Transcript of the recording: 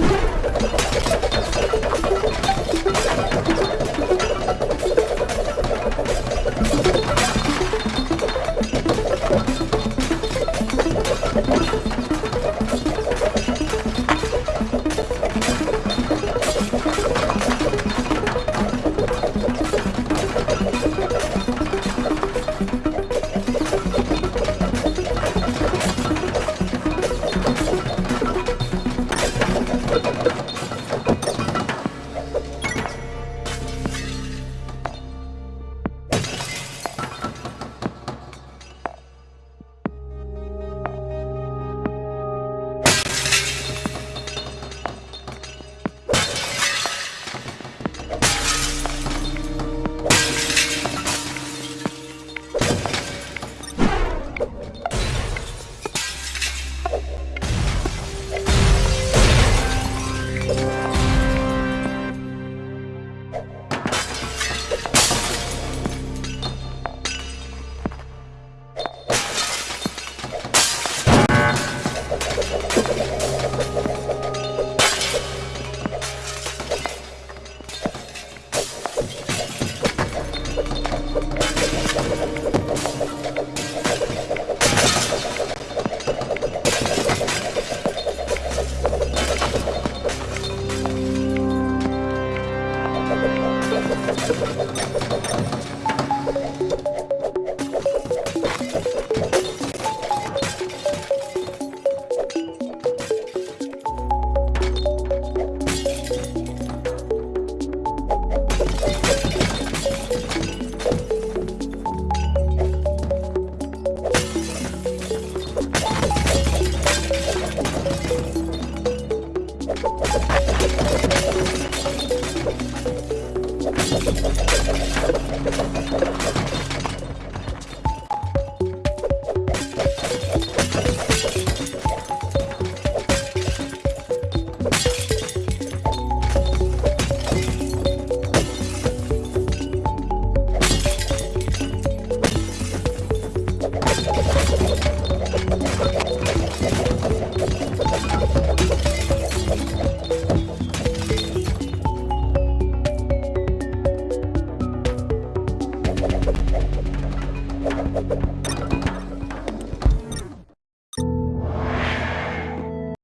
you